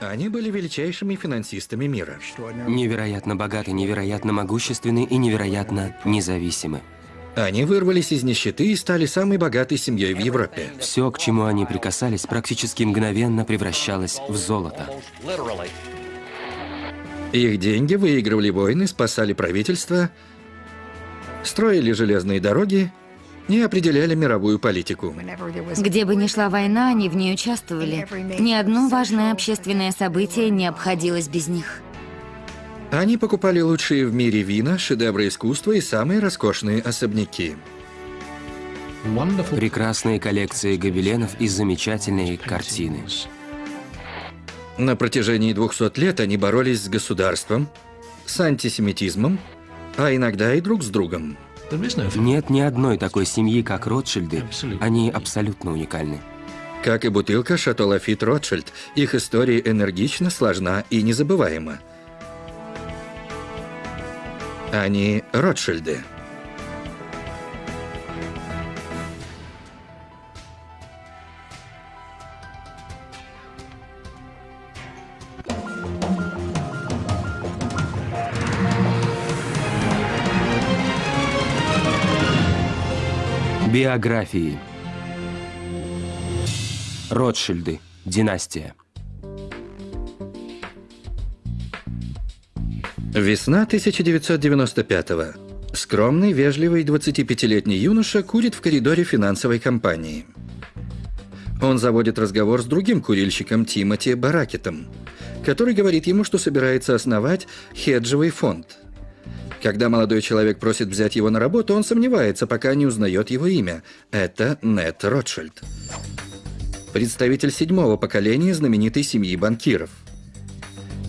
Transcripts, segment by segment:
Они были величайшими финансистами мира. Невероятно богаты, невероятно могущественны и невероятно независимы. Они вырвались из нищеты и стали самой богатой семьей в Европе. Все, к чему они прикасались, практически мгновенно превращалось в золото. Их деньги выигрывали войны, спасали правительство, строили железные дороги и определяли мировую политику. Где бы ни шла война, они в ней участвовали. Ни одно важное общественное событие не обходилось без них. Они покупали лучшие в мире вина, шедевры искусства и самые роскошные особняки. Прекрасные коллекции гобеленов и замечательные картины. На протяжении 200 лет они боролись с государством, с антисемитизмом, а иногда и друг с другом. Нет ни одной такой семьи, как Ротшильды. Они абсолютно уникальны. Как и бутылка Шато Лафит Ротшильд, их история энергична, сложна и незабываема. Они Ротшильды. Биографии. Ротшильды. Династия. Весна 1995-го. Скромный, вежливый 25-летний юноша курит в коридоре финансовой компании. Он заводит разговор с другим курильщиком Тимоти Баракетом, который говорит ему, что собирается основать хеджевый фонд. Когда молодой человек просит взять его на работу, он сомневается, пока не узнает его имя. Это Нет Ротшильд. Представитель седьмого поколения знаменитой семьи банкиров.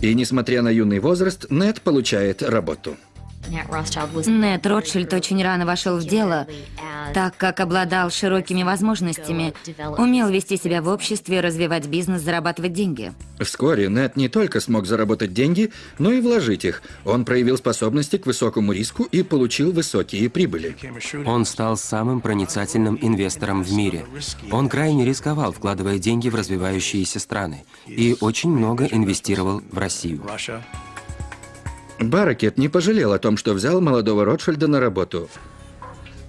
И несмотря на юный возраст, Нет получает работу. Нет Ротшильд очень рано вошел в дело, так как обладал широкими возможностями, умел вести себя в обществе, развивать бизнес, зарабатывать деньги. Вскоре Нет не только смог заработать деньги, но и вложить их. Он проявил способности к высокому риску и получил высокие прибыли. Он стал самым проницательным инвестором в мире. Он крайне рисковал, вкладывая деньги в развивающиеся страны, и очень много инвестировал в Россию. Баракет не пожалел о том, что взял молодого Ротшильда на работу.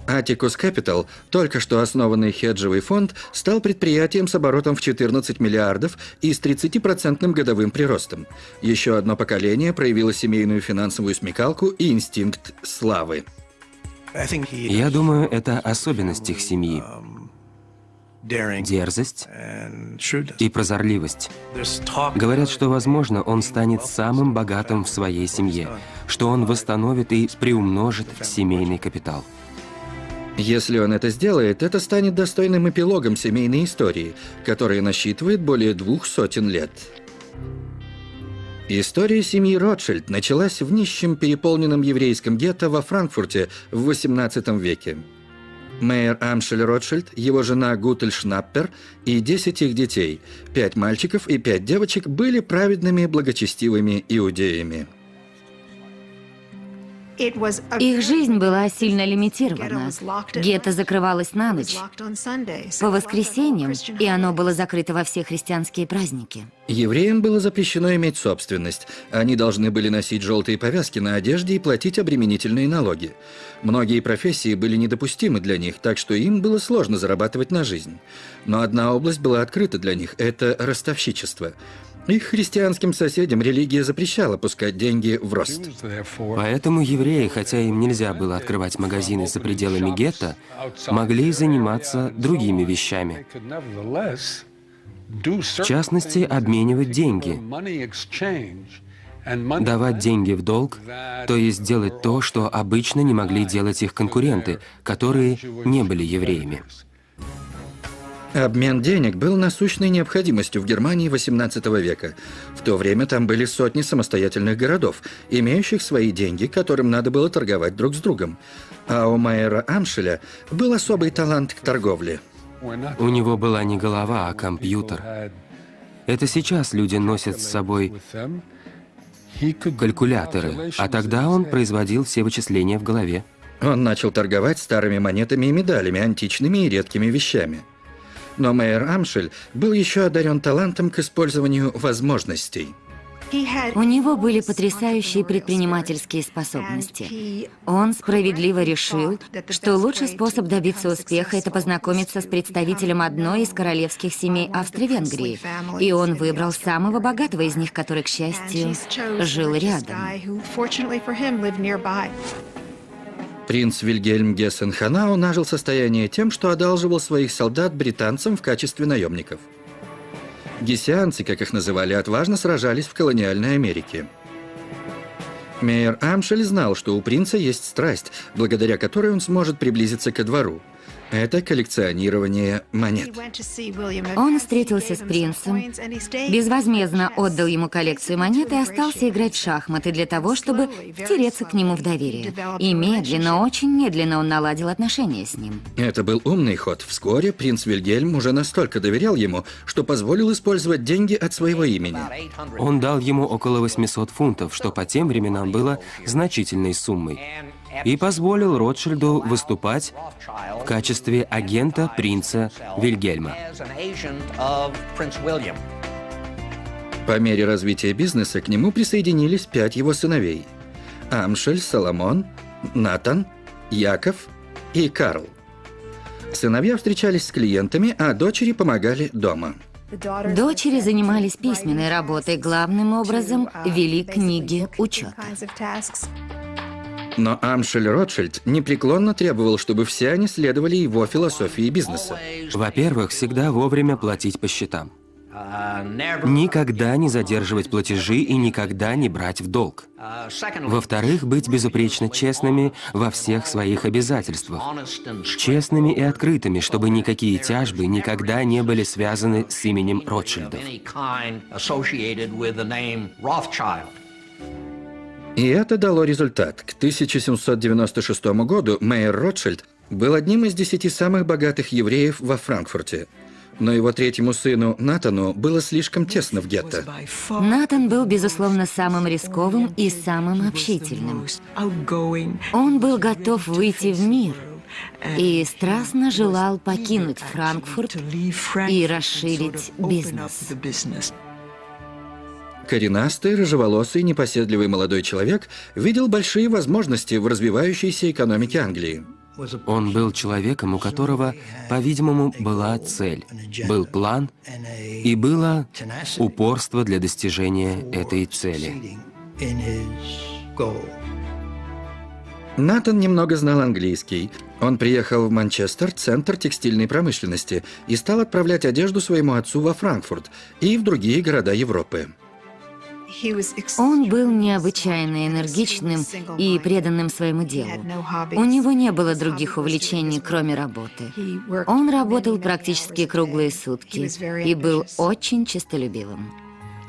Atticus Capital, только что основанный хеджевый фонд, стал предприятием с оборотом в 14 миллиардов и с 30% годовым приростом. Еще одно поколение проявило семейную финансовую смекалку и инстинкт славы. Я думаю, это особенность их семьи. Дерзость и прозорливость. Говорят, что, возможно, он станет самым богатым в своей семье, что он восстановит и приумножит семейный капитал. Если он это сделает, это станет достойным эпилогом семейной истории, которая насчитывает более двух сотен лет. История семьи Ротшильд началась в нищем переполненном еврейском гетто во Франкфурте в XVIII веке. Мейер Амшель Ротшильд, его жена Гутель Шнаппер и 10 их детей, пять мальчиков и пять девочек, были праведными благочестивыми иудеями. Их жизнь была сильно лимитирована. Гетто закрывалось на ночь, по воскресеньям, и оно было закрыто во все христианские праздники. Евреям было запрещено иметь собственность. Они должны были носить желтые повязки на одежде и платить обременительные налоги. Многие профессии были недопустимы для них, так что им было сложно зарабатывать на жизнь. Но одна область была открыта для них – это ростовщичество – их христианским соседям религия запрещала пускать деньги в рост. Поэтому евреи, хотя им нельзя было открывать магазины за пределами гетто, могли заниматься другими вещами. В частности, обменивать деньги, давать деньги в долг, то есть делать то, что обычно не могли делать их конкуренты, которые не были евреями. Обмен денег был насущной необходимостью в Германии XVIII века. В то время там были сотни самостоятельных городов, имеющих свои деньги, которым надо было торговать друг с другом. А у Майера Амшеля был особый талант к торговле. У него была не голова, а компьютер. Это сейчас люди носят с собой калькуляторы, а тогда он производил все вычисления в голове. Он начал торговать старыми монетами и медалями, античными и редкими вещами. Но Мейер Амшель был еще одарен талантом к использованию возможностей. У него были потрясающие предпринимательские способности. Он справедливо решил, что лучший способ добиться успеха – это познакомиться с представителем одной из королевских семей Австро-Венгрии. И он выбрал самого богатого из них, который, к счастью, жил рядом. Принц Вильгельм Гессен-Ханау нажил состояние тем, что одалживал своих солдат британцам в качестве наемников. Гессианцы, как их называли, отважно сражались в колониальной Америке. Мейер Амшель знал, что у принца есть страсть, благодаря которой он сможет приблизиться ко двору – это коллекционирование монет. Он встретился с принцем, безвозмездно отдал ему коллекцию монет и остался играть в шахматы для того, чтобы втереться к нему в доверие. И медленно, очень медленно он наладил отношения с ним. Это был умный ход. Вскоре принц Вильгельм уже настолько доверял ему, что позволил использовать деньги от своего имени. Он дал ему около 800 фунтов, что по тем временам было значительной суммой и позволил Ротшильду выступать в качестве агента принца Вильгельма. По мере развития бизнеса к нему присоединились пять его сыновей – Амшель, Соломон, Натан, Яков и Карл. Сыновья встречались с клиентами, а дочери помогали дома. Дочери занимались письменной работой, главным образом вели книги учета. Но Амшель Ротшильд непреклонно требовал, чтобы все они следовали его философии бизнеса. Во-первых, всегда вовремя платить по счетам. Никогда не задерживать платежи и никогда не брать в долг. Во-вторых, быть безупречно честными во всех своих обязательствах. Честными и открытыми, чтобы никакие тяжбы никогда не были связаны с именем Ротшильдов. И это дало результат. К 1796 году Мейер Ротшильд был одним из десяти самых богатых евреев во Франкфурте. Но его третьему сыну, Натану, было слишком тесно в гетто. Натан был, безусловно, самым рисковым и самым общительным. Он был готов выйти в мир и страстно желал покинуть Франкфурт и расширить бизнес. Коренастый, рыжеволосый, непоседливый молодой человек видел большие возможности в развивающейся экономике Англии. Он был человеком, у которого, по-видимому, была цель, был план и было упорство для достижения этой цели. Натан немного знал английский. Он приехал в Манчестер, центр текстильной промышленности, и стал отправлять одежду своему отцу во Франкфурт и в другие города Европы. Он был необычайно энергичным и преданным своему делу. У него не было других увлечений, кроме работы. Он работал практически круглые сутки и был очень честолюбивым.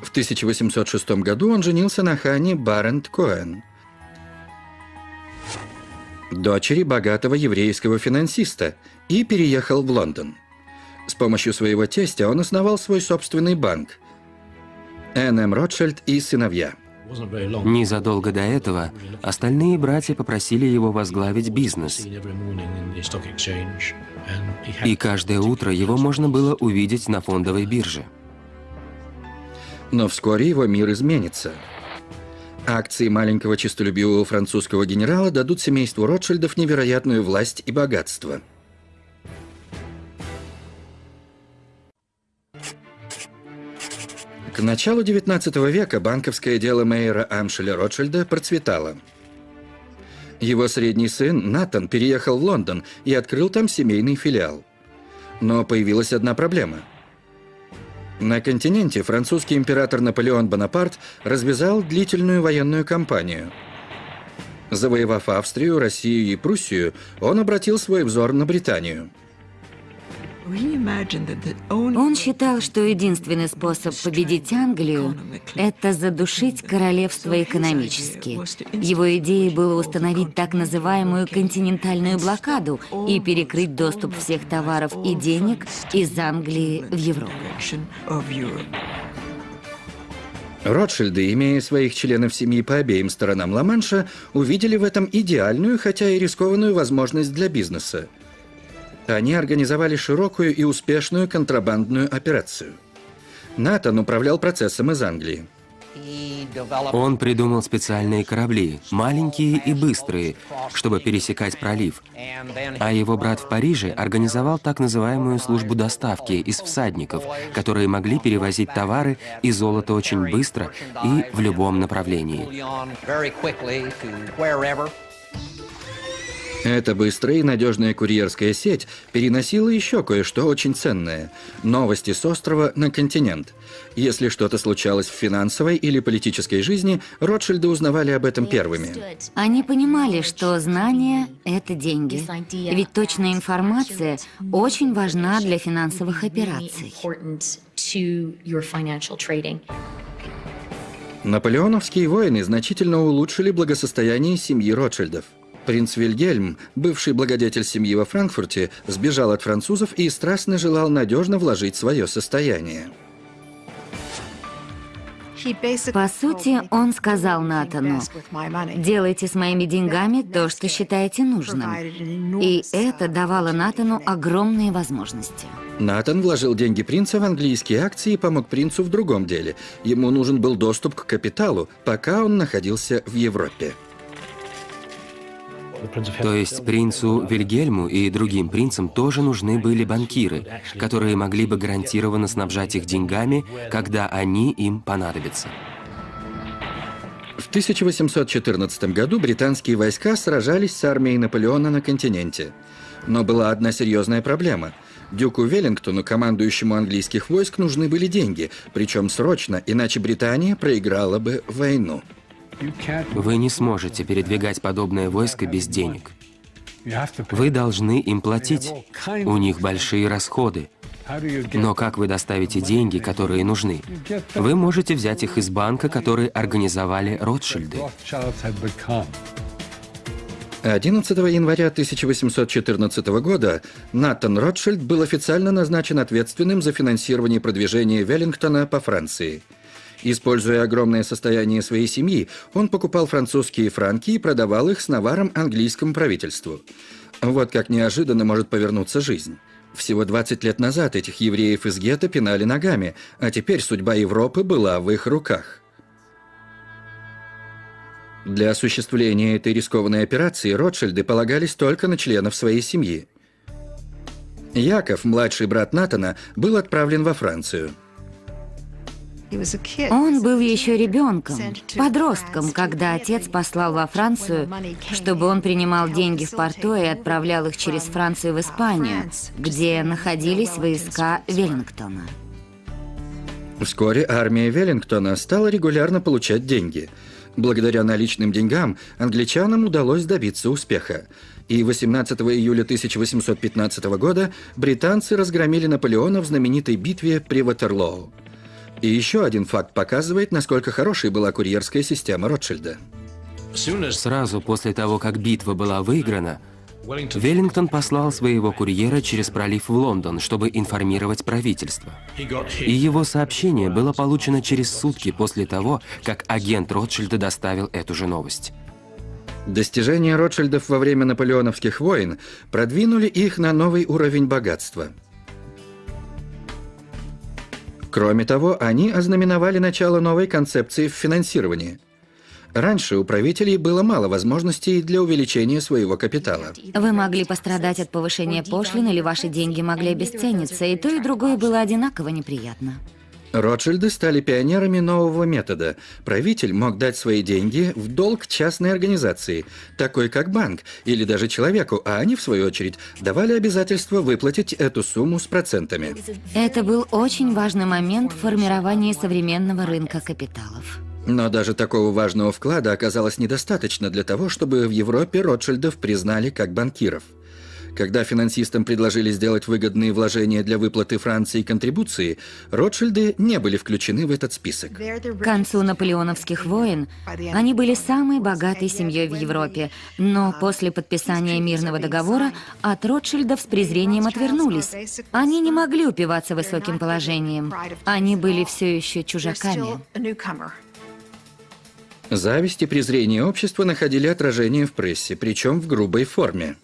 В 1806 году он женился на Хане Барент Коэн, дочери богатого еврейского финансиста, и переехал в Лондон. С помощью своего тестя он основал свой собственный банк – Н.М. Ротшильд и сыновья. Незадолго до этого остальные братья попросили его возглавить бизнес. И каждое утро его можно было увидеть на фондовой бирже. Но вскоре его мир изменится. Акции маленького честолюбивого французского генерала дадут семейству Ротшильдов невероятную власть и богатство – К началу XIX века банковское дело Мейера Амшеля Ротшильда процветало. Его средний сын Натан переехал в Лондон и открыл там семейный филиал. Но появилась одна проблема. На континенте французский император Наполеон Бонапарт развязал длительную военную кампанию. Завоевав Австрию, Россию и Пруссию, он обратил свой взор на Британию – он считал, что единственный способ победить Англию – это задушить королевство экономически. Его идеей было установить так называемую континентальную блокаду и перекрыть доступ всех товаров и денег из Англии в Европу. Ротшильды, имея своих членов семьи по обеим сторонам Ла-Манша, увидели в этом идеальную, хотя и рискованную возможность для бизнеса – Они организовали широкую и успешную контрабандную операцию. Натан управлял процессом из Англии. Он придумал специальные корабли, маленькие и быстрые, чтобы пересекать пролив. А его брат в Париже организовал так называемую службу доставки из всадников, которые могли перевозить товары и золото очень быстро и в любом направлении. Эта быстрая и надежная курьерская сеть переносила еще кое-что очень ценное – новости с острова на континент. Если что-то случалось в финансовой или политической жизни, Ротшильды узнавали об этом первыми. Они понимали, что знания – это деньги. Ведь точная информация очень важна для финансовых операций. Наполеоновские войны значительно улучшили благосостояние семьи Ротшильдов. Принц Вильгельм, бывший благодетель семьи во Франкфурте, сбежал от французов и страстно желал надежно вложить свое состояние. По сути, он сказал Натану, «Делайте с моими деньгами то, что считаете нужным». И это давало Натану огромные возможности. Натан вложил деньги принца в английские акции и помог принцу в другом деле. Ему нужен был доступ к капиталу, пока он находился в Европе. То есть принцу Вильгельму и другим принцам тоже нужны были банкиры, которые могли бы гарантированно снабжать их деньгами, когда они им понадобятся. В 1814 году британские войска сражались с армией Наполеона на континенте. Но была одна серьезная проблема. Дюку Веллингтону, командующему английских войск, нужны были деньги, причем срочно, иначе Британия проиграла бы войну. Вы не сможете передвигать подобное войско без денег. Вы должны им платить. У них большие расходы. Но как вы доставите деньги, которые нужны? Вы можете взять их из банка, который организовали Ротшильды. 11 января 1814 года Натан Ротшильд был официально назначен ответственным за финансирование продвижения Веллингтона по Франции – Используя огромное состояние своей семьи, он покупал французские франки и продавал их с наваром английскому правительству. Вот как неожиданно может повернуться жизнь. Всего 20 лет назад этих евреев из гетто пинали ногами, а теперь судьба Европы была в их руках. Для осуществления этой рискованной операции Ротшильды полагались только на членов своей семьи. Яков, младший брат Натана, был отправлен во Францию – он был еще ребенком, подростком, когда отец послал во Францию, чтобы он принимал деньги в порту и отправлял их через Францию в Испанию, где находились войска Веллингтона. Вскоре армия Веллингтона стала регулярно получать деньги. Благодаря наличным деньгам англичанам удалось добиться успеха. И 18 июля 1815 года британцы разгромили Наполеона в знаменитой битве при Ватерлоу. И еще один факт показывает, насколько хорошей была курьерская система Ротшильда. Сразу после того, как битва была выиграна, Веллингтон послал своего курьера через пролив в Лондон, чтобы информировать правительство. И его сообщение было получено через сутки после того, как агент Ротшильда доставил эту же новость. Достижения Ротшильдов во время наполеоновских войн продвинули их на новый уровень богатства – Кроме того, они ознаменовали начало новой концепции в финансировании. Раньше у правителей было мало возможностей для увеличения своего капитала. Вы могли пострадать от повышения пошлин, или ваши деньги могли обесцениться, и то, и другое было одинаково неприятно. Ротшильды стали пионерами нового метода. Правитель мог дать свои деньги в долг частной организации, такой как банк, или даже человеку, а они, в свою очередь, давали обязательство выплатить эту сумму с процентами. Это был очень важный момент в формировании современного рынка капиталов. Но даже такого важного вклада оказалось недостаточно для того, чтобы в Европе Ротшильдов признали как банкиров – когда финансистам предложили сделать выгодные вложения для выплаты Франции контрибуции, Ротшильды не были включены в этот список. К концу наполеоновских войн они были самой богатой семьей в Европе, но после подписания мирного договора от Ротшильдов с презрением отвернулись. Они не могли упиваться высоким положением. Они были все еще чужаками. Зависть и презрение общества находили отражение в прессе, причем в грубой форме.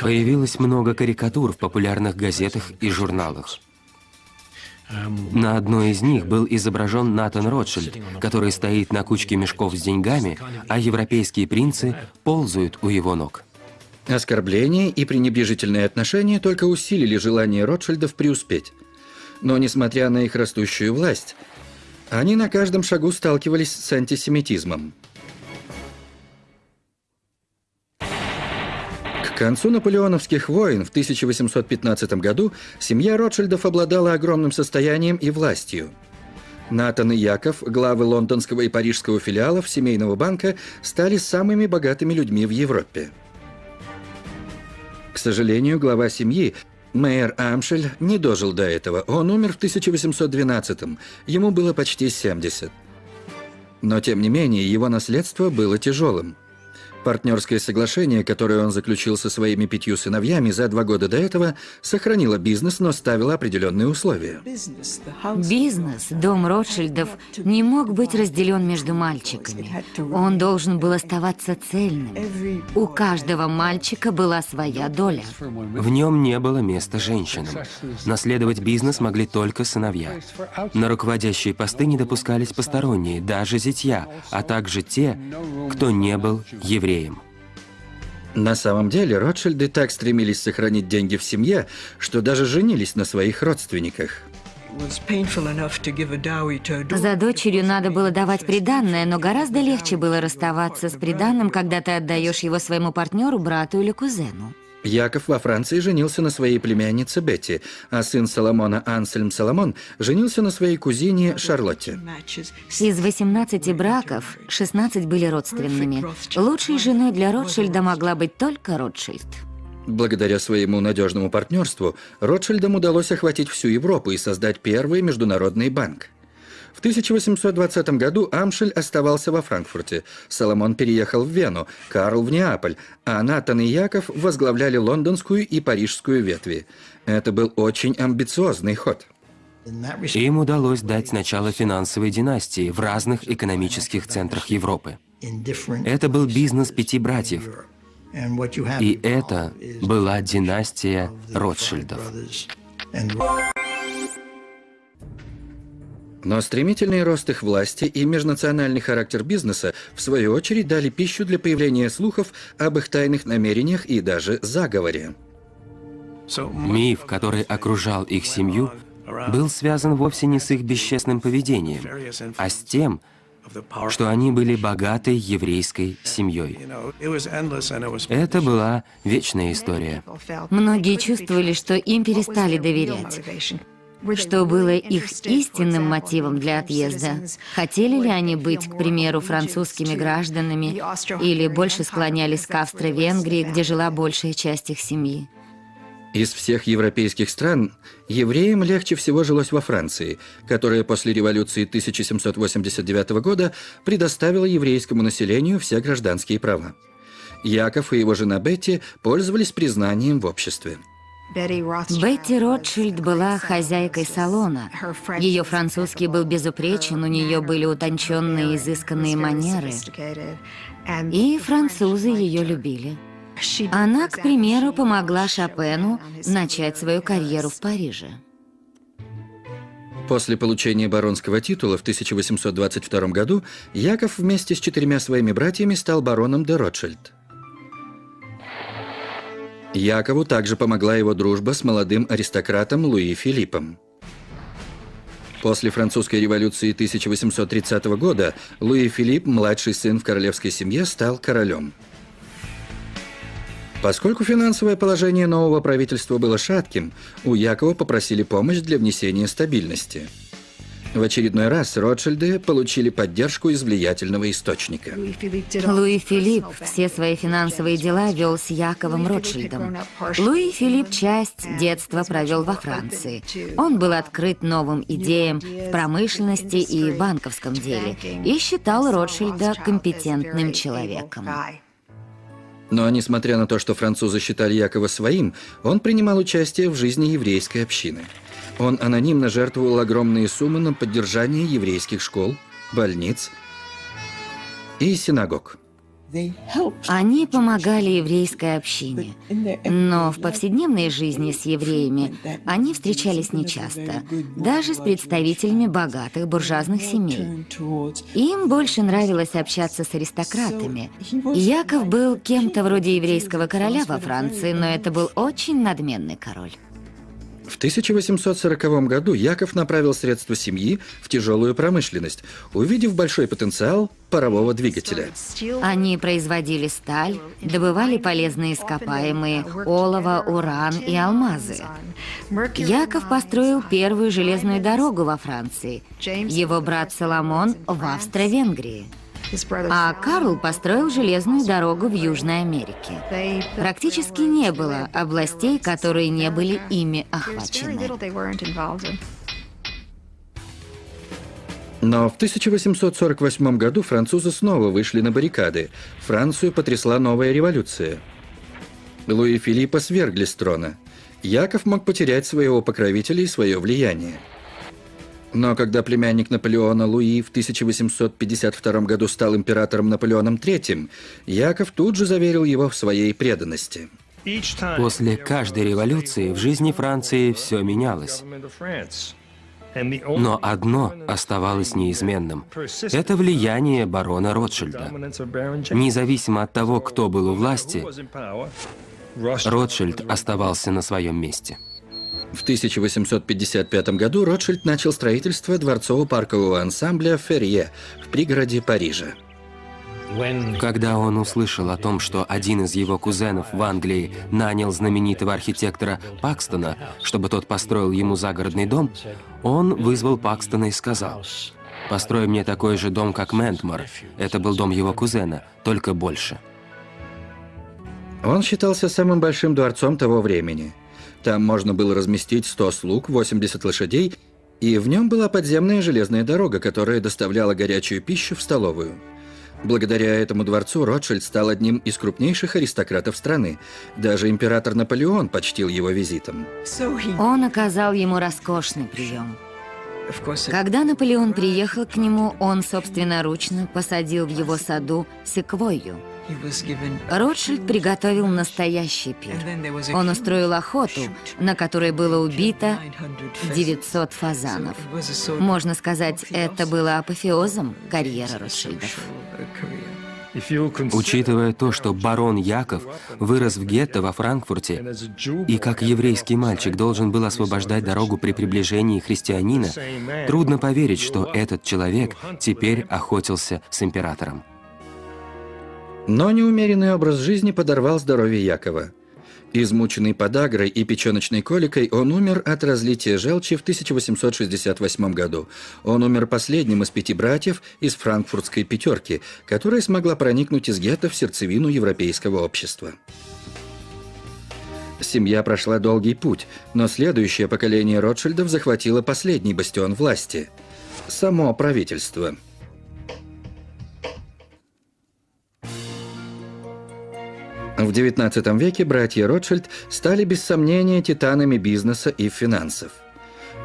Появилось много карикатур в популярных газетах и журналах. На одной из них был изображен Натан Ротшильд, который стоит на кучке мешков с деньгами, а европейские принцы ползают у его ног. Оскорбления и пренебрежительные отношения только усилили желание Ротшильдов преуспеть. Но несмотря на их растущую власть, они на каждом шагу сталкивались с антисемитизмом. К концу наполеоновских войн в 1815 году семья Ротшильдов обладала огромным состоянием и властью. Натан и Яков, главы лондонского и парижского филиалов семейного банка, стали самыми богатыми людьми в Европе. К сожалению, глава семьи, мэр Амшель, не дожил до этого. Он умер в 1812-м, ему было почти 70. Но, тем не менее, его наследство было тяжелым – Партнерское соглашение, которое он заключил со своими пятью сыновьями за два года до этого, сохранило бизнес, но ставило определенные условия. Бизнес, дом Ротшильдов, не мог быть разделен между мальчиками. Он должен был оставаться цельным. У каждого мальчика была своя доля. В нем не было места женщинам. Наследовать бизнес могли только сыновья. На руководящие посты не допускались посторонние, даже зятья, а также те, кто не был евреем евреем. На самом деле, Ротшильды так стремились сохранить деньги в семье, что даже женились на своих родственниках. За дочерью надо было давать приданное, но гораздо легче было расставаться с приданным, когда ты отдаешь его своему партнеру, брату или кузену. Яков во Франции женился на своей племяннице Бетти, а сын Соломона Ансельм Соломон женился на своей кузине Шарлотте. Из 18 браков 16 были родственными. Лучшей женой для Ротшильда могла быть только Ротшильд. Благодаря своему надежному партнерству Ротшильдам удалось охватить всю Европу и создать первый международный банк. В 1820 году Амшель оставался во Франкфурте, Соломон переехал в Вену, Карл в Неаполь, а Натан и Яков возглавляли лондонскую и парижскую ветви. Это был очень амбициозный ход. Им удалось дать начало финансовой династии в разных экономических центрах Европы. Это был бизнес пяти братьев. И это была династия Ротшильдов. Но стремительный рост их власти и межнациональный характер бизнеса, в свою очередь, дали пищу для появления слухов об их тайных намерениях и даже заговоре. Миф, который окружал их семью, был связан вовсе не с их бесчестным поведением, а с тем, что они были богатой еврейской семьей. Это была вечная история. Многие чувствовали, что им перестали доверять что было их истинным мотивом для отъезда. Хотели ли они быть, к примеру, французскими гражданами или больше склонялись к Австро-Венгрии, где жила большая часть их семьи? Из всех европейских стран евреям легче всего жилось во Франции, которая после революции 1789 года предоставила еврейскому населению все гражданские права. Яков и его жена Бетти пользовались признанием в обществе. Бетти Ротшильд была хозяйкой салона. Ее французский был безупречен, у нее были утонченные, изысканные манеры. И французы ее любили. Она, к примеру, помогла Шопену начать свою карьеру в Париже. После получения баронского титула в 1822 году Яков вместе с четырьмя своими братьями стал бароном де Ротшильд. Якову также помогла его дружба с молодым аристократом Луи Филиппом. После французской революции 1830 года Луи Филипп, младший сын в королевской семье, стал королем. Поскольку финансовое положение нового правительства было шатким, у Якова попросили помощь для внесения стабильности – в очередной раз Ротшильды получили поддержку из влиятельного источника. Луи Филипп все свои финансовые дела вел с Яковом Ротшильдом. Луи Филипп часть детства провел во Франции. Он был открыт новым идеям в промышленности и банковском деле и считал Ротшильда компетентным человеком. Но несмотря на то, что французы считали Якова своим, он принимал участие в жизни еврейской общины – он анонимно жертвовал огромные суммы на поддержание еврейских школ, больниц и синагог. Они помогали еврейской общине, но в повседневной жизни с евреями они встречались нечасто, даже с представителями богатых буржуазных семей. Им больше нравилось общаться с аристократами. Яков был кем-то вроде еврейского короля во Франции, но это был очень надменный король. В 1840 году Яков направил средства семьи в тяжелую промышленность, увидев большой потенциал парового двигателя. Они производили сталь, добывали полезные ископаемые, олово, уран и алмазы. Яков построил первую железную дорогу во Франции, его брат Соломон в Австро-Венгрии. А Карл построил железную дорогу в Южной Америке. Практически не было областей, которые не были ими охвачены. Но в 1848 году французы снова вышли на баррикады. Францию потрясла новая революция. Луи Филиппа свергли с трона. Яков мог потерять своего покровителя и свое влияние. Но когда племянник Наполеона Луи в 1852 году стал императором Наполеоном III, Яков тут же заверил его в своей преданности. После каждой революции в жизни Франции все менялось. Но одно оставалось неизменным. Это влияние барона Ротшильда. Независимо от того, кто был у власти, Ротшильд оставался на своем месте. В 1855 году Ротшильд начал строительство дворцово-паркового ансамбля «Ферье» в пригороде Парижа. Когда он услышал о том, что один из его кузенов в Англии нанял знаменитого архитектора Пакстона, чтобы тот построил ему загородный дом, он вызвал Пакстона и сказал, «Построй мне такой же дом, как Ментмор. Это был дом его кузена, только больше». Он считался самым большим дворцом того времени – там можно было разместить 100 слуг, 80 лошадей, и в нем была подземная железная дорога, которая доставляла горячую пищу в столовую. Благодаря этому дворцу Ротшильд стал одним из крупнейших аристократов страны. Даже император Наполеон почтил его визитом. Он оказал ему роскошный прием. Когда Наполеон приехал к нему, он собственноручно посадил в его саду секвойю – Ротшильд приготовил настоящий пир. Он устроил охоту, на которой было убито 900 фазанов. Можно сказать, это было апофеозом карьеры Ротшильдов. Учитывая то, что барон Яков вырос в гетто во Франкфурте и как еврейский мальчик должен был освобождать дорогу при приближении христианина, трудно поверить, что этот человек теперь охотился с императором. Но неумеренный образ жизни подорвал здоровье Якова. Измученный подагрой и печеночной коликой, он умер от разлития желчи в 1868 году. Он умер последним из пяти братьев из франкфуртской пятерки, которая смогла проникнуть из гетто в сердцевину европейского общества. Семья прошла долгий путь, но следующее поколение Ротшильдов захватило последний бастион власти – само правительство – В XIX веке братья Ротшильд стали без сомнения титанами бизнеса и финансов.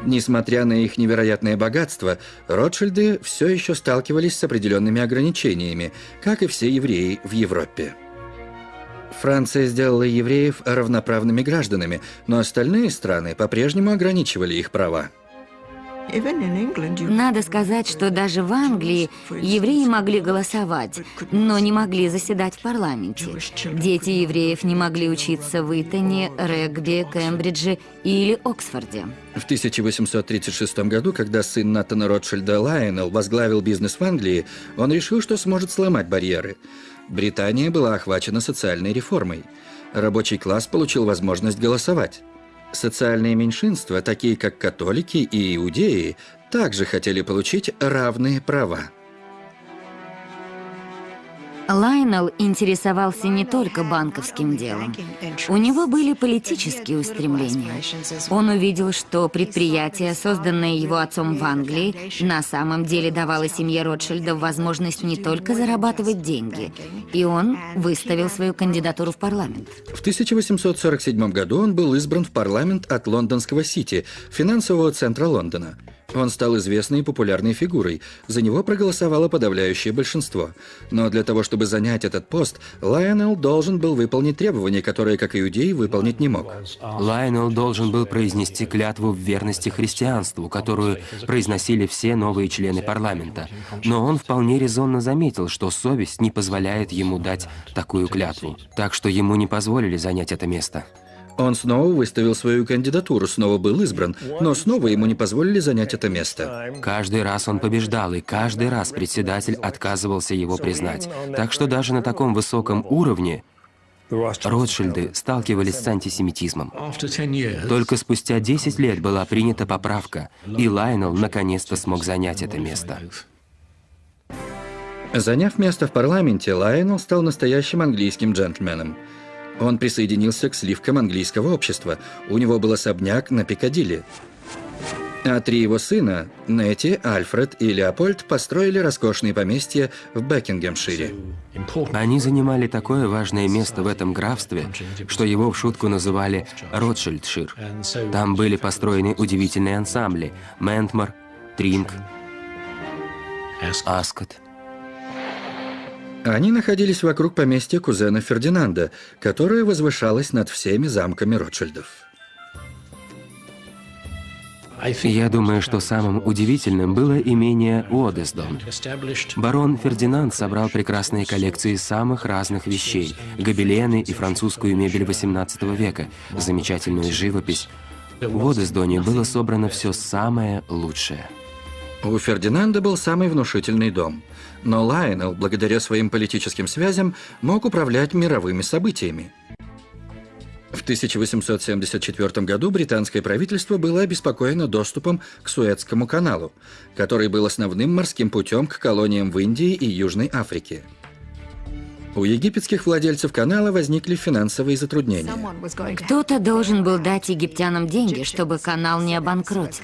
Несмотря на их невероятное богатство, Ротшильды все еще сталкивались с определенными ограничениями, как и все евреи в Европе. Франция сделала евреев равноправными гражданами, но остальные страны по-прежнему ограничивали их права. Надо сказать, что даже в Англии евреи могли голосовать, но не могли заседать в парламенте. Дети евреев не могли учиться в Итоне, Регби, Кембридже или Оксфорде. В 1836 году, когда сын Натана Ротшильда Лайонел возглавил бизнес в Англии, он решил, что сможет сломать барьеры. Британия была охвачена социальной реформой. Рабочий класс получил возможность голосовать. Социальные меньшинства, такие как католики и иудеи, также хотели получить равные права. Лайнел интересовался не только банковским делом. У него были политические устремления. Он увидел, что предприятие, созданное его отцом в Англии, на самом деле давало семье Ротшильдов возможность не только зарабатывать деньги, и он выставил свою кандидатуру в парламент. В 1847 году он был избран в парламент от лондонского Сити, финансового центра Лондона. Он стал известной и популярной фигурой. За него проголосовало подавляющее большинство. Но для того, чтобы занять этот пост, Лайонел должен был выполнить требования, которые, как иудей, выполнить не мог. Лайонел должен был произнести клятву в верности христианству, которую произносили все новые члены парламента. Но он вполне резонно заметил, что совесть не позволяет ему дать такую клятву. Так что ему не позволили занять это место. Он снова выставил свою кандидатуру, снова был избран, но снова ему не позволили занять это место. Каждый раз он побеждал, и каждый раз председатель отказывался его признать. Так что даже на таком высоком уровне Ротшильды сталкивались с антисемитизмом. Только спустя 10 лет была принята поправка, и Лайнел наконец-то смог занять это место. Заняв место в парламенте, Лайонел стал настоящим английским джентльменом. Он присоединился к сливкам английского общества. У него был особняк на Пикадилли. А три его сына, Нетти, Альфред и Леопольд, построили роскошные поместья в Бекингемшире. Они занимали такое важное место в этом графстве, что его в шутку называли Ротшильдшир. Там были построены удивительные ансамбли – Ментмор, Тринг, Аскот – они находились вокруг поместья кузена Фердинанда, которое возвышалось над всеми замками Ротшильдов. Я думаю, что самым удивительным было имение Уодесдон. Барон Фердинанд собрал прекрасные коллекции самых разных вещей, гобелены и французскую мебель XVIII века, замечательную живопись. В Уодесдоне было собрано все самое лучшее. У Фердинанда был самый внушительный дом. Но Лайонел, благодаря своим политическим связям, мог управлять мировыми событиями. В 1874 году британское правительство было обеспокоено доступом к Суэцкому каналу, который был основным морским путем к колониям в Индии и Южной Африке. У египетских владельцев канала возникли финансовые затруднения. Кто-то должен был дать египтянам деньги, чтобы канал не обанкротился.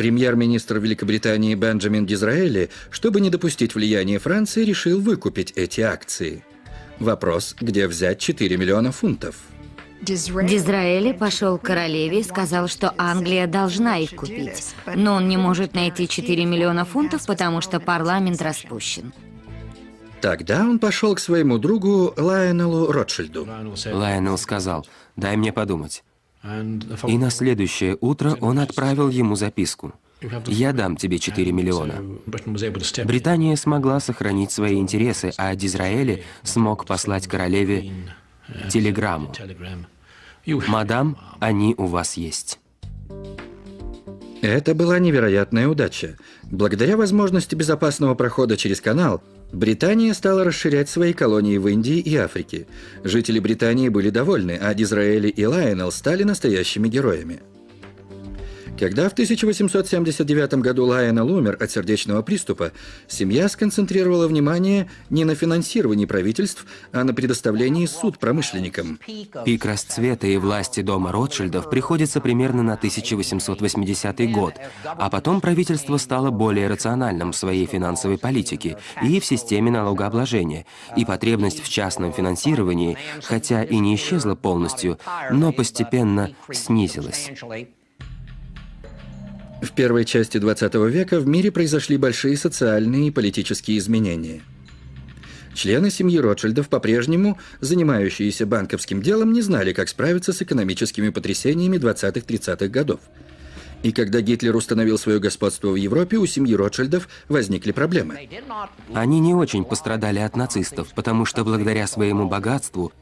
Премьер-министр Великобритании Бенджамин Дизраэли, чтобы не допустить влияния Франции, решил выкупить эти акции. Вопрос, где взять 4 миллиона фунтов? Дизраэли пошел к королеве и сказал, что Англия должна их купить. Но он не может найти 4 миллиона фунтов, потому что парламент распущен. Тогда он пошел к своему другу Лайонелу Ротшильду. Лайонел сказал, дай мне подумать. И на следующее утро он отправил ему записку. «Я дам тебе 4 миллиона». Британия смогла сохранить свои интересы, а Дизраэли смог послать королеве телеграмму. «Мадам, они у вас есть». Это была невероятная удача. Благодаря возможности безопасного прохода через канал, Британия стала расширять свои колонии в Индии и Африке. Жители Британии были довольны, а Дизраэли и Лайонел стали настоящими героями. Когда в 1879 году Лайонел умер от сердечного приступа, семья сконцентрировала внимание не на финансировании правительств, а на предоставлении суд промышленникам. Пик расцвета и власти дома Ротшильдов приходится примерно на 1880 год, а потом правительство стало более рациональным в своей финансовой политике и в системе налогообложения, и потребность в частном финансировании, хотя и не исчезла полностью, но постепенно снизилась. В первой части 20 века в мире произошли большие социальные и политические изменения. Члены семьи Ротшильдов, по-прежнему занимающиеся банковским делом, не знали, как справиться с экономическими потрясениями 20-30-х годов – и когда Гитлер установил свое господство в Европе, у семьи Ротшильдов возникли проблемы. Они не очень пострадали от нацистов, потому что благодаря своему богатству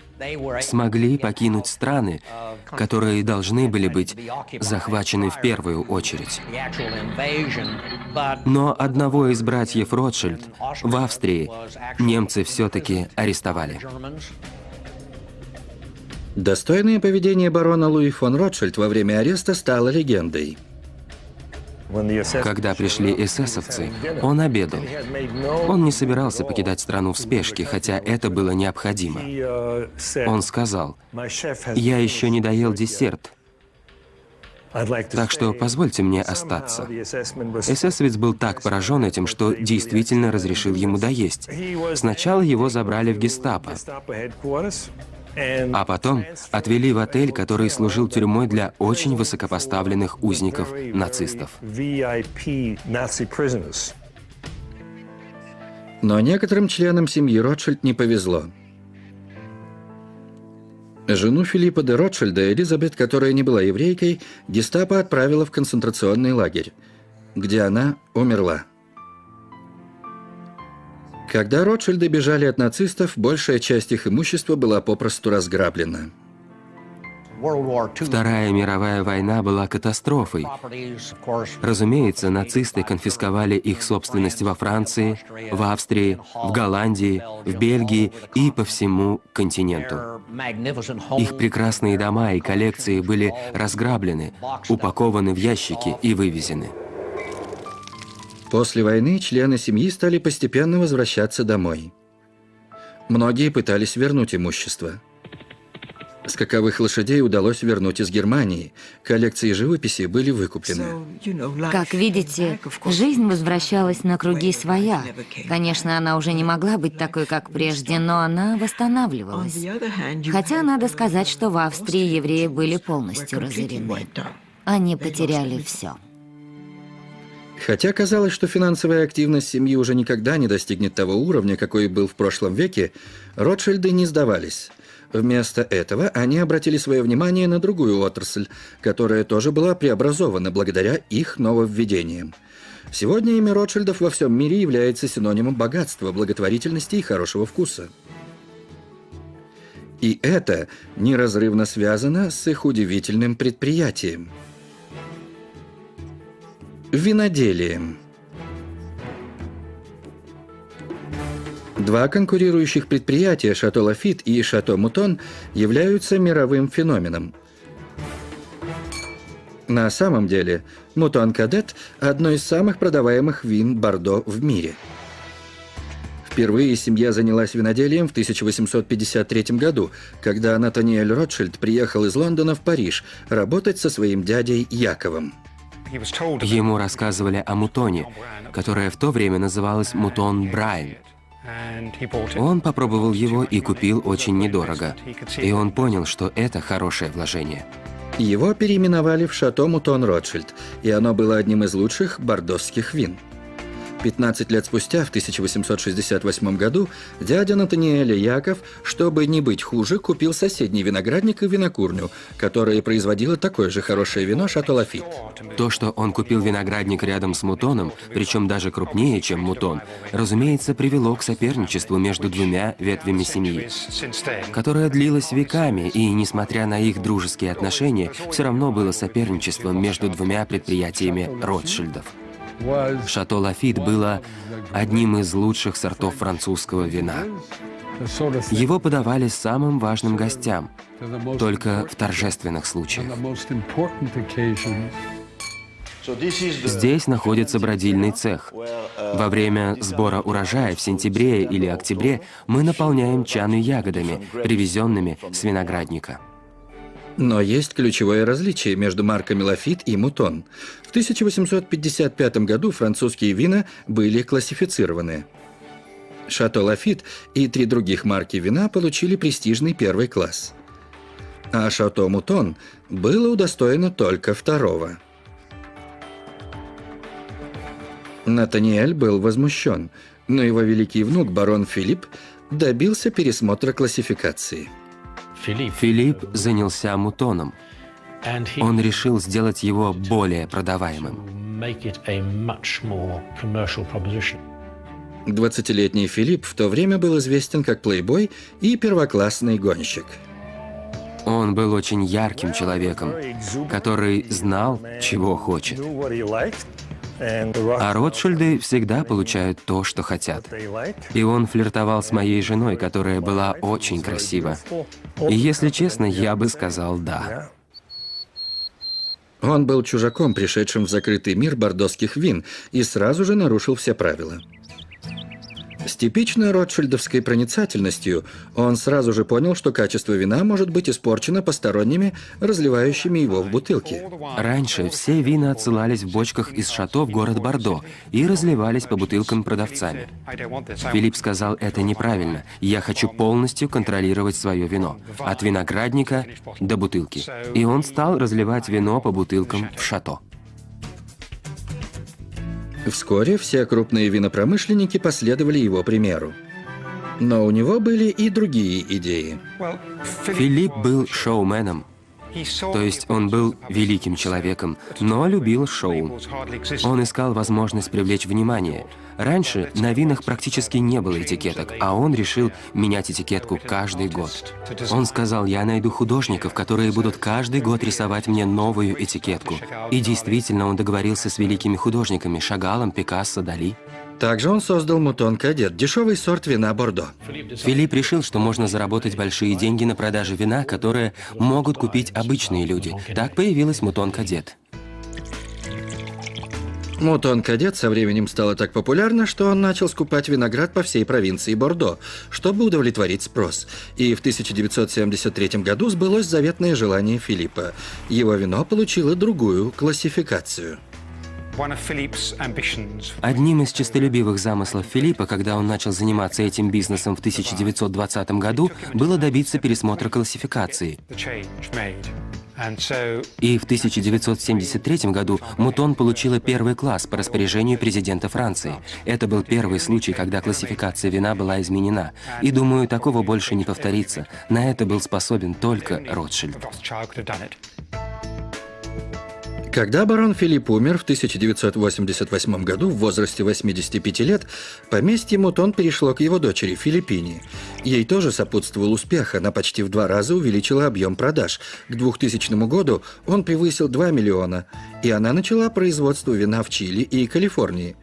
смогли покинуть страны, которые должны были быть захвачены в первую очередь. Но одного из братьев Ротшильд в Австрии немцы все-таки арестовали. Достойное поведение барона Луи фон Ротшильд во время ареста стало легендой. Когда пришли эсэсовцы, он обедал. Он не собирался покидать страну в спешке, хотя это было необходимо. Он сказал, «Я еще не доел десерт, так что позвольте мне остаться. Эсэсовец был так поражен этим, что действительно разрешил ему доесть. Сначала его забрали в гестапо. А потом отвели в отель, который служил тюрьмой для очень высокопоставленных узников нацистов. Но некоторым членам семьи Ротшильд не повезло. Жену Филиппа де Ротшильда, Элизабет, которая не была еврейкой, гестапо отправила в концентрационный лагерь, где она умерла. Когда Ротшильды бежали от нацистов, большая часть их имущества была попросту разграблена. Вторая мировая война была катастрофой. Разумеется, нацисты конфисковали их собственность во Франции, в Австрии, в Голландии, в Бельгии и по всему континенту. Их прекрасные дома и коллекции были разграблены, упакованы в ящики и вывезены. После войны члены семьи стали постепенно возвращаться домой. Многие пытались вернуть имущество. Скаковых лошадей удалось вернуть из Германии. Коллекции живописи были выкуплены. Как видите, жизнь возвращалась на круги своя. Конечно, она уже не могла быть такой, как прежде, но она восстанавливалась. Хотя надо сказать, что в Австрии евреи были полностью разорены. Они потеряли все. Хотя казалось, что финансовая активность семьи уже никогда не достигнет того уровня, какой был в прошлом веке, Ротшильды не сдавались. Вместо этого они обратили свое внимание на другую отрасль, которая тоже была преобразована благодаря их нововведениям. Сегодня имя Ротшильдов во всем мире является синонимом богатства, благотворительности и хорошего вкуса. И это неразрывно связано с их удивительным предприятием – Виноделием. Два конкурирующих предприятия «Шато Лафит» и «Шато Мутон» являются мировым феноменом. На самом деле, «Мутон Кадет» – одно из самых продаваемых вин Бордо в мире. Впервые семья занялась виноделием в 1853 году, когда Натаниэль Ротшильд приехал из Лондона в Париж работать со своим дядей Яковом. Ему рассказывали о мутоне, которое в то время называлось мутон Брайан. Он попробовал его и купил очень недорого. И он понял, что это хорошее вложение. Его переименовали в Шато Мутон Ротшильд, и оно было одним из лучших бордосских вин – 15 лет спустя, в 1868 году, дядя Натаниэля Яков, чтобы не быть хуже, купил соседний виноградник и винокурню, которая производила такое же хорошее вино «Шато Лафит». То, что он купил виноградник рядом с мутоном, причем даже крупнее, чем мутон, разумеется, привело к соперничеству между двумя ветвями семьи, которое длилось веками, и, несмотря на их дружеские отношения, все равно было соперничеством между двумя предприятиями Ротшильдов. Шато Лафит было одним из лучших сортов французского вина. Его подавали самым важным гостям, только в торжественных случаях. Здесь находится бродильный цех. Во время сбора урожая в сентябре или октябре мы наполняем чаны ягодами, привезенными с виноградника. Но есть ключевое различие между марками Лафит и Мутон. В 1855 году французские вина были классифицированы. Шато Лафит и три других марки вина получили престижный первый класс. А Шато Мутон было удостоено только второго. Натаниэль был возмущен, но его великий внук, барон Филипп, добился пересмотра классификации – Филипп занялся мутоном. Он решил сделать его более продаваемым. 20-летний Филипп в то время был известен как плейбой и первоклассный гонщик. Он был очень ярким человеком, который знал, чего хочет. А Ротшильды всегда получают то, что хотят. И он флиртовал с моей женой, которая была очень красива. И если честно, я бы сказал «да». Он был чужаком, пришедшим в закрытый мир бордосских вин, и сразу же нарушил все правила. Типичной ротшильдовской проницательностью он сразу же понял, что качество вина может быть испорчено посторонними, разливающими его в бутылки. Раньше все вина отсылались в бочках из шато в город Бордо и разливались по бутылкам продавцами. Филипп сказал, это неправильно, я хочу полностью контролировать свое вино, от виноградника до бутылки. И он стал разливать вино по бутылкам в шато. Вскоре все крупные винопромышленники последовали его примеру. Но у него были и другие идеи. Филипп был шоуменом. То есть он был великим человеком, но любил шоу. Он искал возможность привлечь внимание. Раньше на винах практически не было этикеток, а он решил менять этикетку каждый год. Он сказал, я найду художников, которые будут каждый год рисовать мне новую этикетку. И действительно, он договорился с великими художниками Шагалом, Пикассо, Дали. Также он создал Мутон Кадет, дешевый сорт вина Бордо. Филипп решил, что можно заработать большие деньги на продаже вина, которые могут купить обычные люди. Так появилась Мутон Кадет. Мутон Кадет со временем стало так популярно, что он начал скупать виноград по всей провинции Бордо, чтобы удовлетворить спрос. И в 1973 году сбылось заветное желание Филиппа. Его вино получило другую классификацию. Одним из честолюбивых замыслов Филиппа, когда он начал заниматься этим бизнесом в 1920 году, было добиться пересмотра классификации. И в 1973 году Мутон получила первый класс по распоряжению президента Франции. Это был первый случай, когда классификация вина была изменена. И думаю, такого больше не повторится. На это был способен только Ротшильд. Когда барон Филипп умер в 1988 году в возрасте 85 лет, поместье Мутон перешло к его дочери Филиппине. Ей тоже сопутствовал успех, она почти в два раза увеличила объем продаж. К 2000 году он превысил 2 миллиона, и она начала производство вина в Чили и Калифорнии.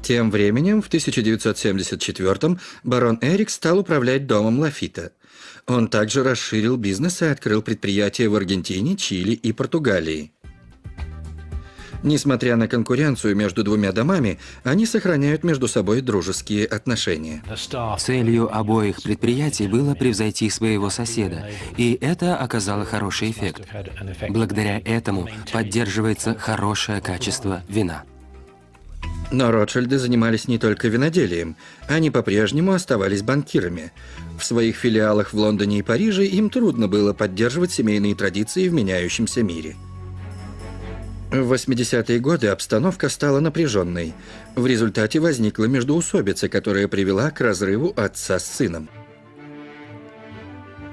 Тем временем, в 1974 барон Эрик стал управлять домом Лафита – он также расширил бизнес и открыл предприятия в Аргентине, Чили и Португалии. Несмотря на конкуренцию между двумя домами, они сохраняют между собой дружеские отношения. Целью обоих предприятий было превзойти своего соседа, и это оказало хороший эффект. Благодаря этому поддерживается хорошее качество вина. Но Ротшильды занимались не только виноделием, они по-прежнему оставались банкирами. В своих филиалах в Лондоне и Париже им трудно было поддерживать семейные традиции в меняющемся мире. В 80-е годы обстановка стала напряженной. В результате возникла междоусобица, которая привела к разрыву отца с сыном.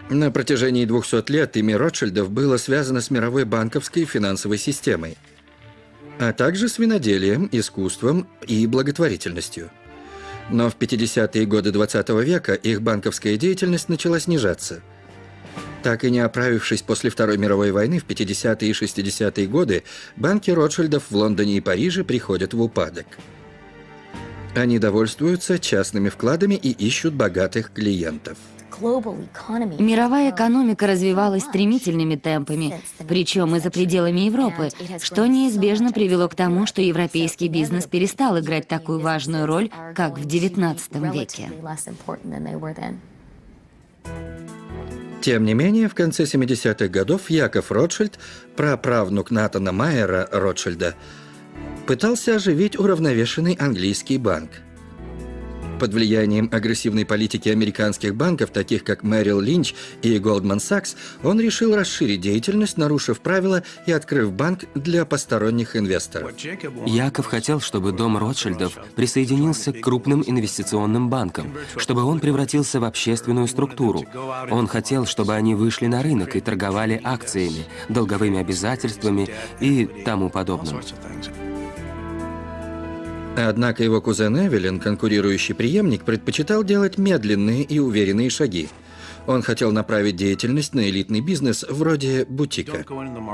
На протяжении 200 лет имя Ротшильдов было связано с мировой банковской и финансовой системой – а также с виноделием, искусством и благотворительностью. Но в 50-е годы 20 -го века их банковская деятельность начала снижаться. Так и не оправившись после Второй мировой войны в 50-е и 60-е годы, банки Ротшильдов в Лондоне и Париже приходят в упадок. Они довольствуются частными вкладами и ищут богатых клиентов. Мировая экономика развивалась стремительными темпами, причем и за пределами Европы, что неизбежно привело к тому, что европейский бизнес перестал играть такую важную роль, как в XIX веке. Тем не менее, в конце 70-х годов Яков Ротшильд, праправнук Натана Майера Ротшильда, пытался оживить уравновешенный английский банк – под влиянием агрессивной политики американских банков, таких как Мэрил Линч и Goldman Sachs, он решил расширить деятельность, нарушив правила и открыв банк для посторонних инвесторов. Яков хотел, чтобы дом Ротшильдов присоединился к крупным инвестиционным банкам, чтобы он превратился в общественную структуру. Он хотел, чтобы они вышли на рынок и торговали акциями, долговыми обязательствами и тому подобным. Однако его кузен Эвелин, конкурирующий преемник, предпочитал делать медленные и уверенные шаги. Он хотел направить деятельность на элитный бизнес вроде бутика.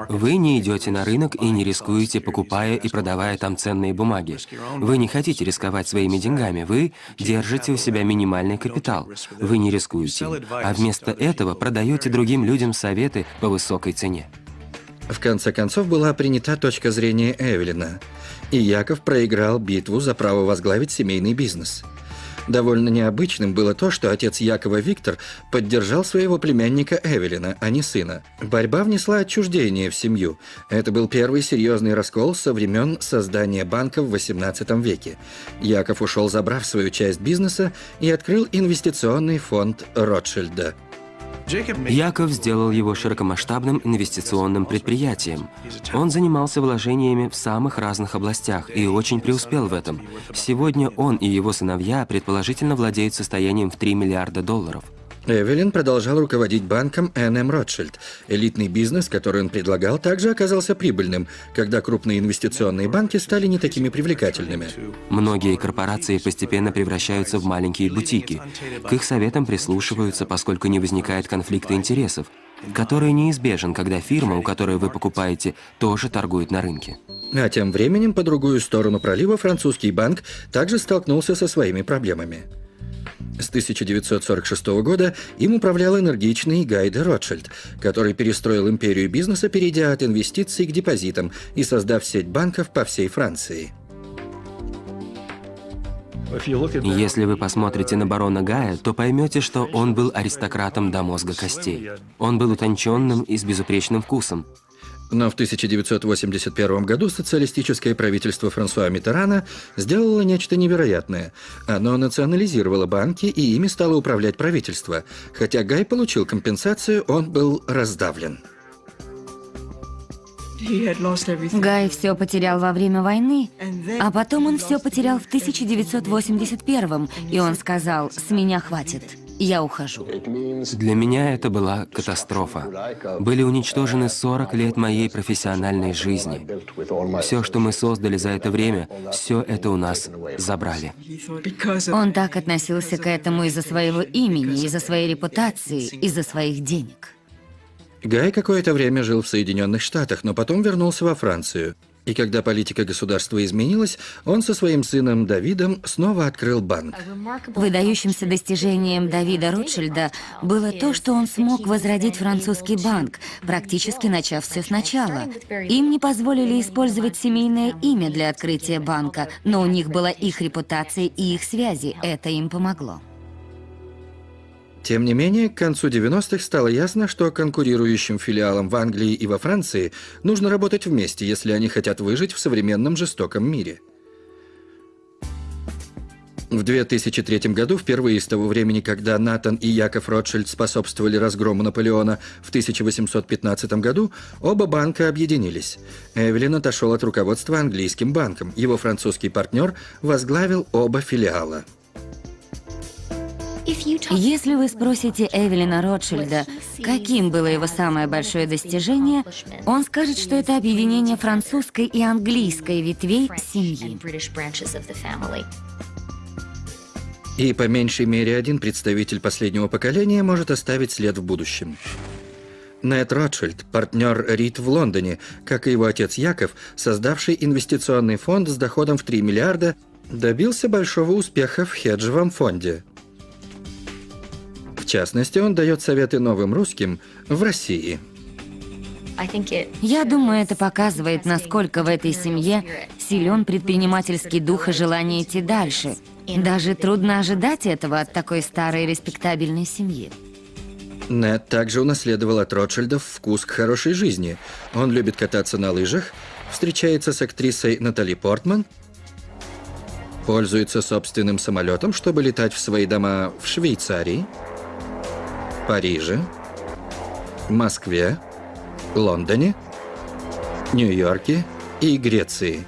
Вы не идете на рынок и не рискуете, покупая и продавая там ценные бумаги. Вы не хотите рисковать своими деньгами, вы держите у себя минимальный капитал. Вы не рискуете, а вместо этого продаете другим людям советы по высокой цене. В конце концов была принята точка зрения Эвелина, и Яков проиграл битву за право возглавить семейный бизнес – Довольно необычным было то, что отец Якова Виктор поддержал своего племянника Эвелина, а не сына. Борьба внесла отчуждение в семью. Это был первый серьезный раскол со времен создания банка в XVIII веке. Яков ушел, забрав свою часть бизнеса, и открыл инвестиционный фонд Ротшильда – Яков сделал его широкомасштабным инвестиционным предприятием. Он занимался вложениями в самых разных областях и очень преуспел в этом. Сегодня он и его сыновья предположительно владеют состоянием в 3 миллиарда долларов. Эвелин продолжал руководить банком Н.М. Ротшильд. Элитный бизнес, который он предлагал, также оказался прибыльным, когда крупные инвестиционные банки стали не такими привлекательными. Многие корпорации постепенно превращаются в маленькие бутики. К их советам прислушиваются, поскольку не возникает конфликта интересов, который неизбежен, когда фирма, у которой вы покупаете, тоже торгует на рынке. А тем временем, по другую сторону пролива, французский банк также столкнулся со своими проблемами. С 1946 года им управлял энергичный Гай де Ротшильд, который перестроил империю бизнеса, перейдя от инвестиций к депозитам и создав сеть банков по всей Франции. Если вы посмотрите на барона Гая, то поймете, что он был аристократом до мозга костей. Он был утонченным и с безупречным вкусом. Но в 1981 году социалистическое правительство Франсуа Миттерана сделало нечто невероятное. Оно национализировало банки, и ими стало управлять правительство. Хотя Гай получил компенсацию, он был раздавлен. Гай все потерял во время войны, а потом он все потерял в 1981 и он сказал «С меня хватит». Я ухожу. Для меня это была катастрофа. Были уничтожены 40 лет моей профессиональной жизни. Все, что мы создали за это время, все это у нас забрали. Он так относился к этому из-за своего имени, из-за своей репутации, из-за своих денег. Гай какое-то время жил в Соединенных Штатах, но потом вернулся во Францию. И когда политика государства изменилась, он со своим сыном Давидом снова открыл банк. Выдающимся достижением Давида Ротшильда было то, что он смог возродить французский банк, практически начав все сначала. Им не позволили использовать семейное имя для открытия банка, но у них была их репутация и их связи. Это им помогло. Тем не менее, к концу 90-х стало ясно, что конкурирующим филиалам в Англии и во Франции нужно работать вместе, если они хотят выжить в современном жестоком мире. В 2003 году, впервые с того времени, когда Натан и Яков Ротшильд способствовали разгрому Наполеона в 1815 году, оба банка объединились. Эвелин отошел от руководства английским банком. Его французский партнер возглавил оба филиала. Если вы спросите Эвелина Ротшильда, каким было его самое большое достижение, он скажет, что это объединение французской и английской ветвей семьи. И по меньшей мере один представитель последнего поколения может оставить след в будущем. Нед Ротшильд, партнер Рид в Лондоне, как и его отец Яков, создавший инвестиционный фонд с доходом в 3 миллиарда, добился большого успеха в хеджевом фонде – частности, он дает советы новым русским в России. Я думаю, это показывает, насколько в этой семье силен предпринимательский дух и желание идти дальше. Даже трудно ожидать этого от такой старой респектабельной семьи. Нед также унаследовал от Ротшильдов вкус к хорошей жизни. Он любит кататься на лыжах, встречается с актрисой Натали Портман, пользуется собственным самолетом, чтобы летать в свои дома в Швейцарии – Париже, Москве, Лондоне, Нью-Йорке и Греции.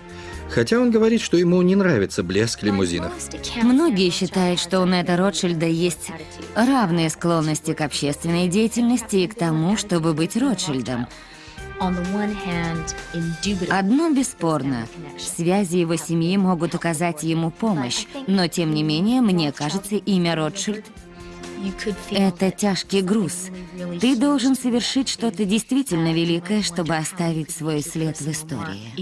Хотя он говорит, что ему не нравится блеск лимузинов. Многие считают, что у Неда Ротшильда есть равные склонности к общественной деятельности и к тому, чтобы быть Ротшильдом. Одно бесспорно. Связи его семьи могут оказать ему помощь, но тем не менее, мне кажется, имя Ротшильд это тяжкий груз. Ты должен совершить что-то действительно великое, чтобы оставить свой след в истории.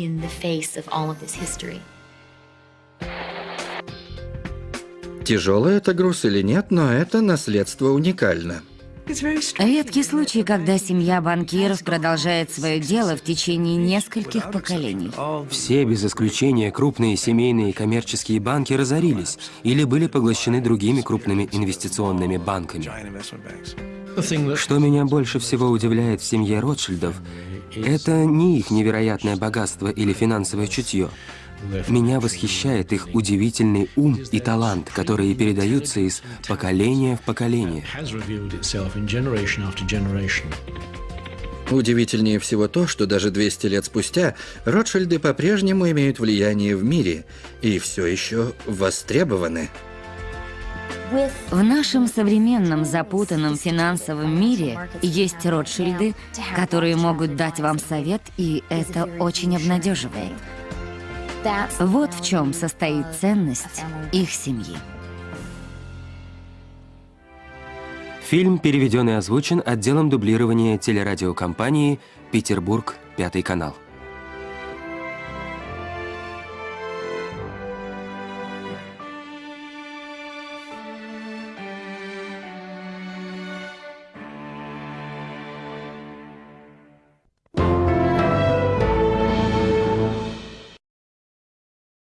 Тяжелый это груз или нет, но это наследство уникально. Редкий случай, когда семья банкиров продолжает свое дело в течение нескольких поколений. Все, без исключения, крупные семейные коммерческие банки разорились или были поглощены другими крупными инвестиционными банками. Что меня больше всего удивляет в семье Ротшильдов, это не их невероятное богатство или финансовое чутье. Меня восхищает их удивительный ум и талант, которые передаются из поколения в поколение. Удивительнее всего то, что даже 200 лет спустя Ротшильды по-прежнему имеют влияние в мире и все еще востребованы. В нашем современном запутанном финансовом мире есть Ротшильды, которые могут дать вам совет, и это очень обнадеживает. Вот в чем состоит ценность их семьи. Фильм переведен и озвучен отделом дублирования телерадиокомпании «Петербург, Пятый канал».